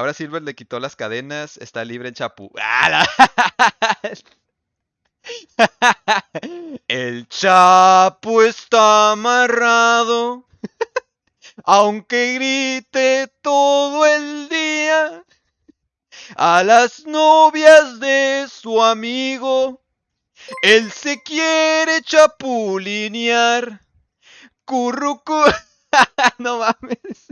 Ahora Silver le quitó las cadenas, está libre en Chapu. ¡Ah, El Chapu está amarrado, aunque grite todo el día a las novias de su amigo. Él se quiere chapulinear. Currucu. no mames.